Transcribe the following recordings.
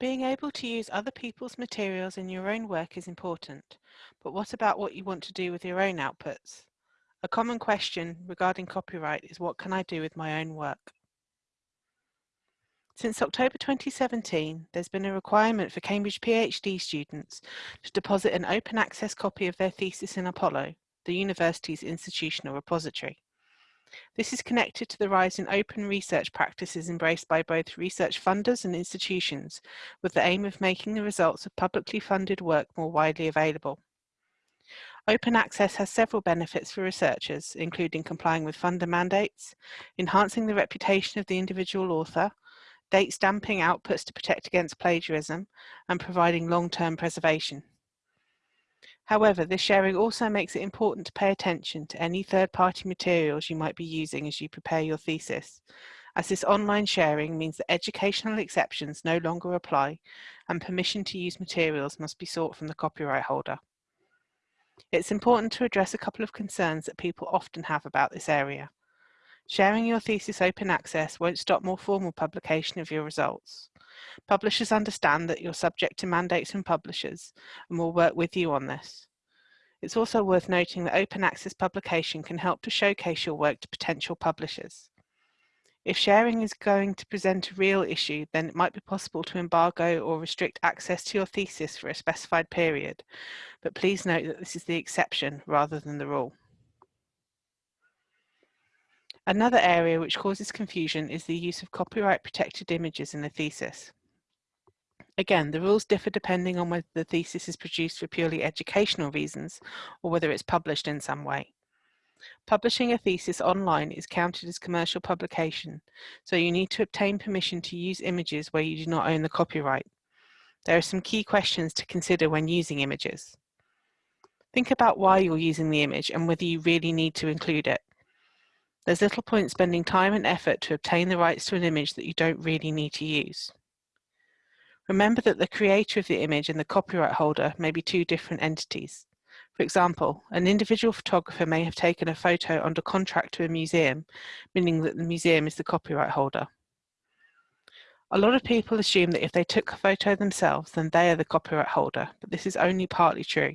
Being able to use other people's materials in your own work is important, but what about what you want to do with your own outputs? A common question regarding copyright is what can I do with my own work? Since October 2017, there's been a requirement for Cambridge PhD students to deposit an open access copy of their thesis in Apollo, the university's institutional repository. This is connected to the rise in open research practices embraced by both research funders and institutions, with the aim of making the results of publicly funded work more widely available. Open access has several benefits for researchers, including complying with funder mandates, enhancing the reputation of the individual author, date stamping outputs to protect against plagiarism, and providing long-term preservation. However, this sharing also makes it important to pay attention to any third-party materials you might be using as you prepare your thesis, as this online sharing means that educational exceptions no longer apply and permission to use materials must be sought from the copyright holder. It's important to address a couple of concerns that people often have about this area. Sharing your thesis open access won't stop more formal publication of your results. Publishers understand that you're subject to mandates from publishers and will work with you on this. It's also worth noting that open access publication can help to showcase your work to potential publishers. If sharing is going to present a real issue, then it might be possible to embargo or restrict access to your thesis for a specified period, but please note that this is the exception rather than the rule. Another area which causes confusion is the use of copyright protected images in a thesis. Again, the rules differ depending on whether the thesis is produced for purely educational reasons or whether it's published in some way. Publishing a thesis online is counted as commercial publication, so you need to obtain permission to use images where you do not own the copyright. There are some key questions to consider when using images. Think about why you're using the image and whether you really need to include it. There's little point spending time and effort to obtain the rights to an image that you don't really need to use. Remember that the creator of the image and the copyright holder may be two different entities. For example, an individual photographer may have taken a photo under contract to a museum, meaning that the museum is the copyright holder. A lot of people assume that if they took a photo themselves, then they are the copyright holder, but this is only partly true.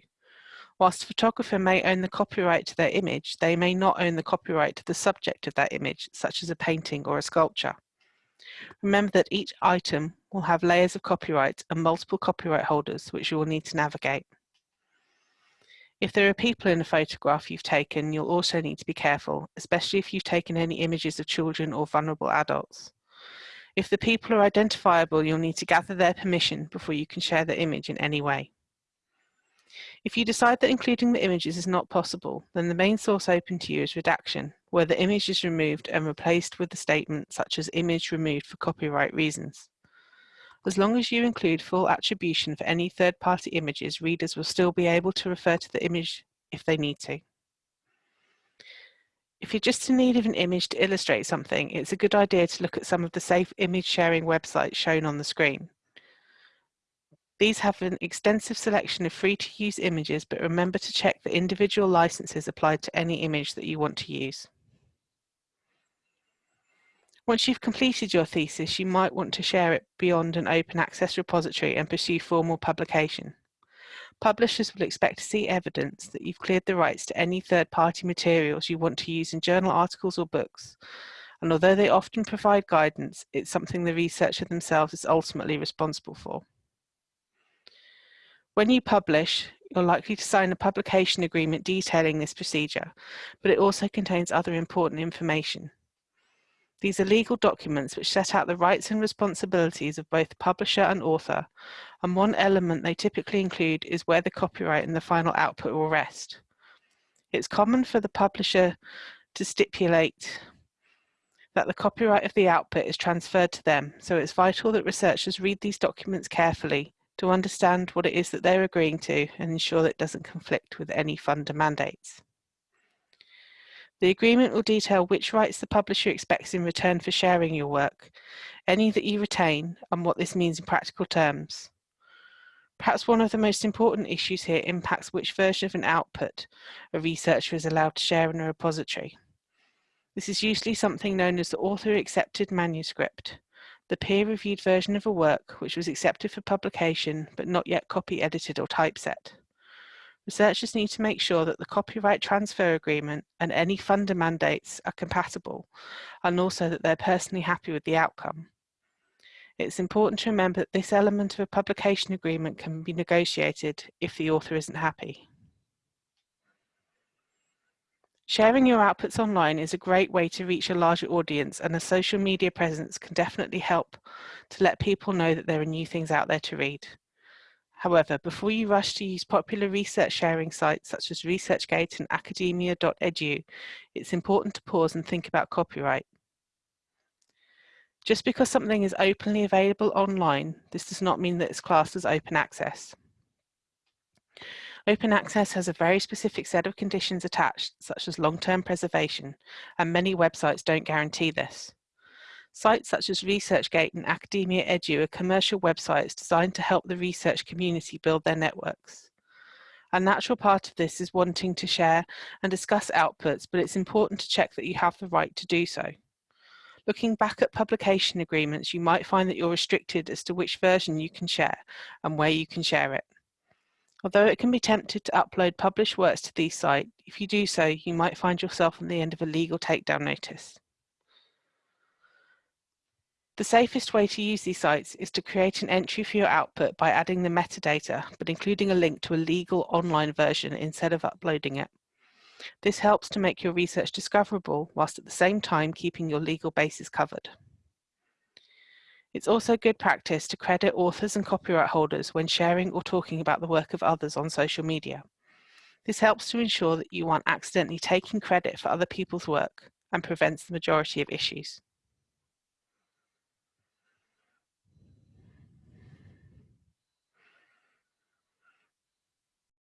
Whilst the photographer may own the copyright to their image, they may not own the copyright to the subject of that image, such as a painting or a sculpture. Remember that each item will have layers of copyright and multiple copyright holders which you will need to navigate. If there are people in a photograph you've taken, you'll also need to be careful, especially if you've taken any images of children or vulnerable adults. If the people are identifiable, you'll need to gather their permission before you can share the image in any way. If you decide that including the images is not possible, then the main source open to you is redaction, where the image is removed and replaced with a statement such as image removed for copyright reasons. As long as you include full attribution for any third-party images, readers will still be able to refer to the image if they need to. If you're just in need of an image to illustrate something, it's a good idea to look at some of the safe image sharing websites shown on the screen. These have an extensive selection of free to use images, but remember to check the individual licenses applied to any image that you want to use. Once you've completed your thesis, you might want to share it beyond an open access repository and pursue formal publication. Publishers will expect to see evidence that you've cleared the rights to any third-party materials you want to use in journal articles or books. And although they often provide guidance, it's something the researcher themselves is ultimately responsible for. When you publish, you're likely to sign a publication agreement detailing this procedure, but it also contains other important information. These are legal documents which set out the rights and responsibilities of both publisher and author, and one element they typically include is where the copyright and the final output will rest. It's common for the publisher to stipulate that the copyright of the output is transferred to them, so it's vital that researchers read these documents carefully to understand what it is that they're agreeing to and ensure that it doesn't conflict with any funder mandates. The agreement will detail which rights the publisher expects in return for sharing your work, any that you retain, and what this means in practical terms. Perhaps one of the most important issues here impacts which version of an output a researcher is allowed to share in a repository. This is usually something known as the author accepted manuscript. The peer-reviewed version of a work which was accepted for publication but not yet copy edited or typeset. Researchers need to make sure that the copyright transfer agreement and any funder mandates are compatible and also that they're personally happy with the outcome. It's important to remember that this element of a publication agreement can be negotiated if the author isn't happy. Sharing your outputs online is a great way to reach a larger audience and a social media presence can definitely help to let people know that there are new things out there to read. However, before you rush to use popular research sharing sites such as ResearchGate and academia.edu, it's important to pause and think about copyright. Just because something is openly available online, this does not mean that it's classed as open access. Open access has a very specific set of conditions attached, such as long-term preservation, and many websites don't guarantee this. Sites such as ResearchGate and Academia Edu are commercial websites designed to help the research community build their networks. A natural part of this is wanting to share and discuss outputs, but it's important to check that you have the right to do so. Looking back at publication agreements, you might find that you're restricted as to which version you can share and where you can share it. Although it can be tempted to upload published works to these sites, if you do so, you might find yourself on the end of a legal takedown notice. The safest way to use these sites is to create an entry for your output by adding the metadata, but including a link to a legal online version instead of uploading it. This helps to make your research discoverable whilst at the same time keeping your legal bases covered. It's also good practice to credit authors and copyright holders when sharing or talking about the work of others on social media. This helps to ensure that you aren't accidentally taking credit for other people's work and prevents the majority of issues.